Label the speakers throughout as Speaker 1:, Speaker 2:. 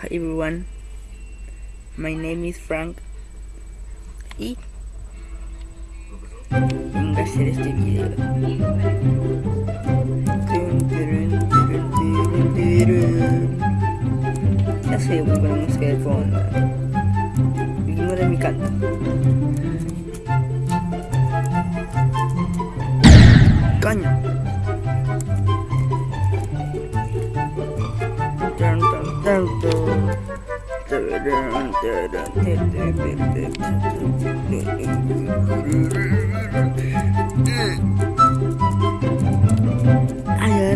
Speaker 1: Hi everyone, my name is Frank y vengo a hacer este video. Ya sé, voy con la música de. Ignora mi canto. Coño. Ay,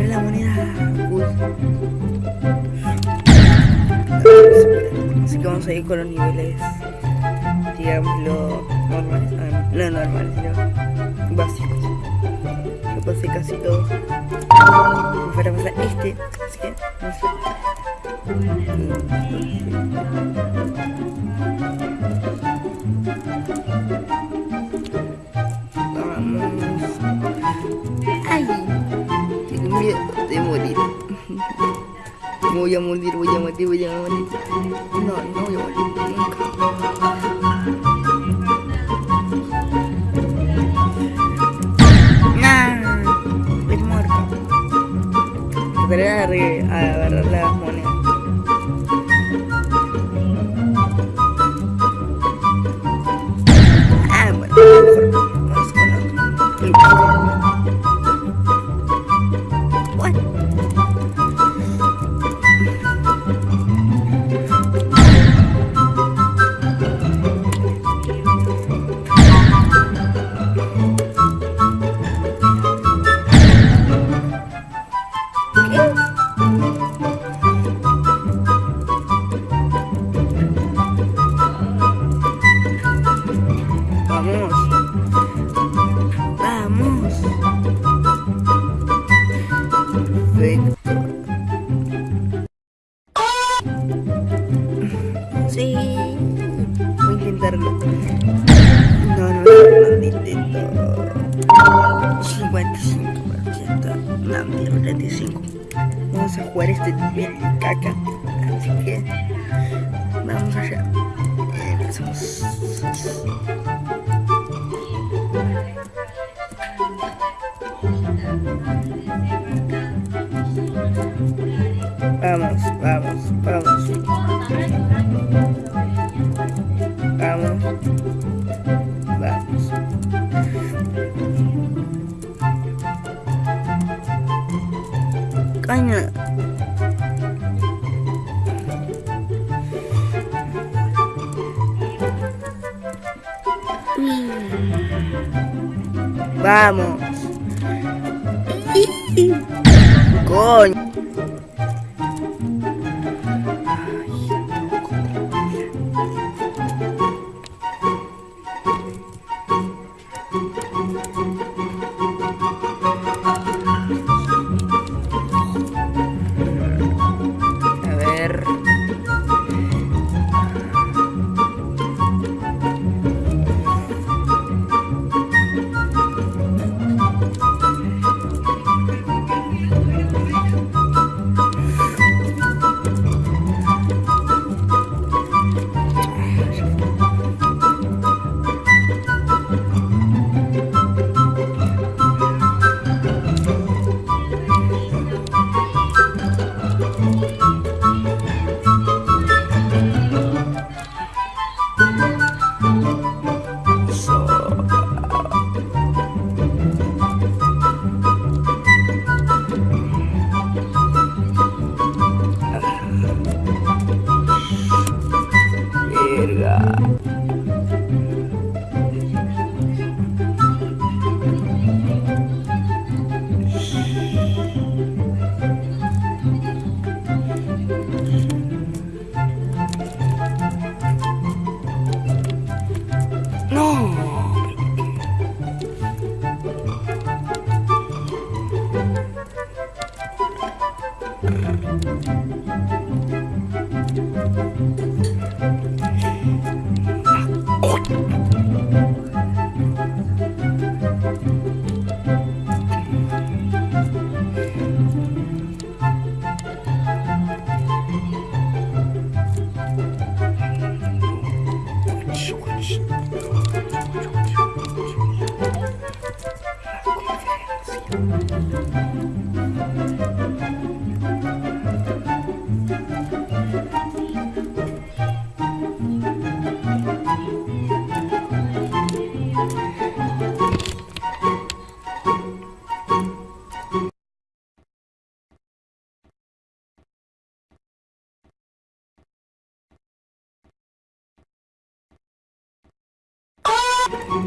Speaker 1: la moneda. Así que vamos a ir con los niveles, digámoslo, normales. Ah, no normales, sino básicos. Yo pasé casi todo. Me fuera a pasar este, así que. Me voy a morir, voy a morir, voy a morir. No, no voy a morir nunca. Nah, es muerto. A agarrar las monedas. Vamos. Vamos. Sí. Voy a intentarlo. No, no, no, no intento. 55%. No, mierda, 35. Vamos a jugar este nivel de caca. Así que vamos allá. Empezamos. Vamos, vamos. Vamos. Coño. Vamos. Coño.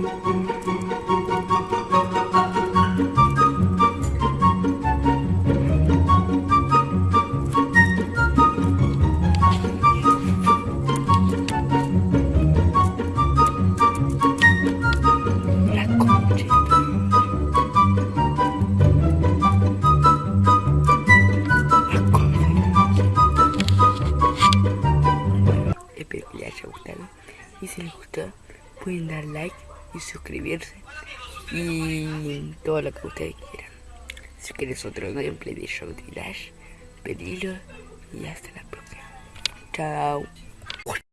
Speaker 1: boom, boom. Y suscribirse. Y todo lo que ustedes quieran. Si quieres otro gameplay de Show de Dash, pedilo. Y hasta la próxima. Chao.